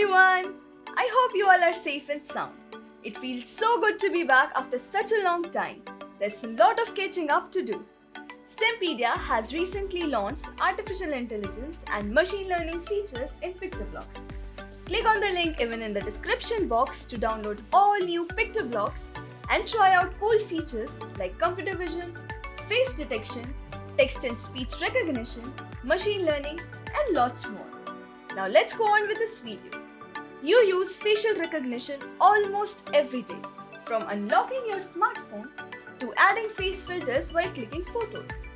everyone! I hope you all are safe and sound. It feels so good to be back after such a long time. There's a lot of catching up to do. STEMpedia has recently launched artificial intelligence and machine learning features in PictoBlox. Click on the link given in the description box to download all new PictoBlox and try out cool features like computer vision, face detection, text and speech recognition, machine learning, and lots more. Now let's go on with this video. You use facial recognition almost every day, from unlocking your smartphone to adding face filters while clicking photos.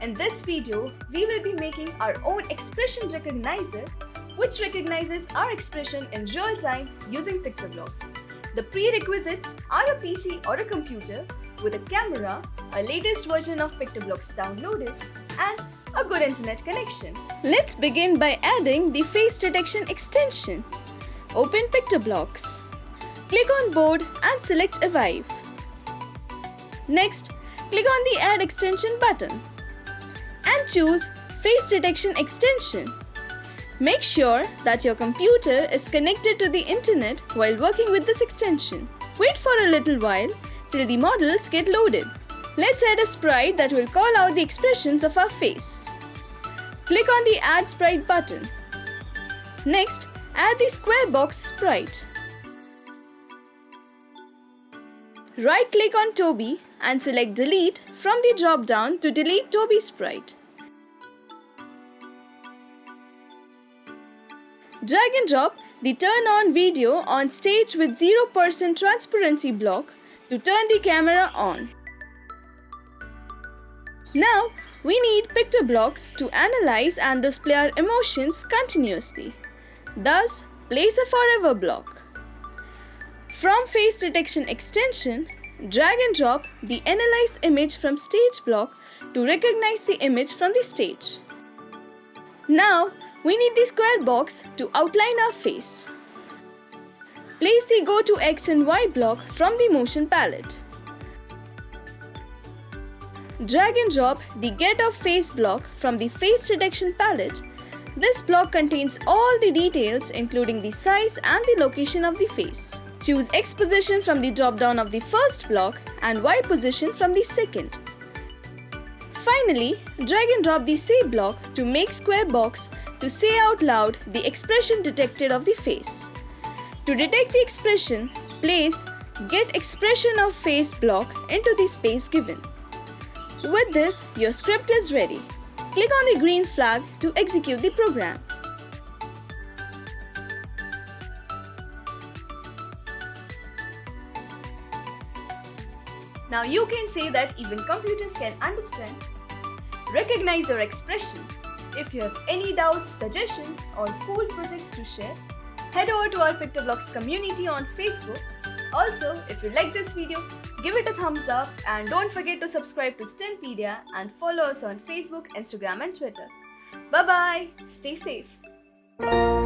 In this video, we will be making our own expression recognizer which recognizes our expression in real time using PictoBlox. The prerequisites are a PC or a computer with a camera, a latest version of PictoBlox downloaded, and a good internet connection. Let's begin by adding the face detection extension. Open PictoBlox. Click on board and select evive. Next, click on the Add Extension button and choose Face Detection Extension. Make sure that your computer is connected to the internet while working with this extension. Wait for a little while till the models get loaded. Let's add a sprite that will call out the expressions of our face. Click on the Add Sprite button. Next, add the square box sprite. Right-click on Toby and select Delete from the drop-down to delete Toby sprite. Drag and drop the Turn on video on stage with 0% transparency block to turn the camera on. Now, we need PictoBlox to analyze and display our emotions continuously. Thus, place a forever block. From face detection extension, drag and drop the analyze image from stage block to recognize the image from the stage. Now, we need the square box to outline our face. Place the go to X and Y block from the motion palette. Drag and drop the Get of Face block from the Face Detection palette. This block contains all the details including the size and the location of the face. Choose X position from the drop-down of the first block and Y position from the second. Finally, drag and drop the Say block to make square box to say out loud the expression detected of the face. To detect the expression, place Get Expression of Face block into the space given. With this, your script is ready. Click on the green flag to execute the program. Now you can say that even computers can understand, recognize your expressions. If you have any doubts, suggestions or cool projects to share, head over to our PictoBlox community on Facebook. Also, if you like this video, give it a thumbs up and don't forget to subscribe to STEMpedia and follow us on Facebook, Instagram and Twitter. Bye bye, stay safe.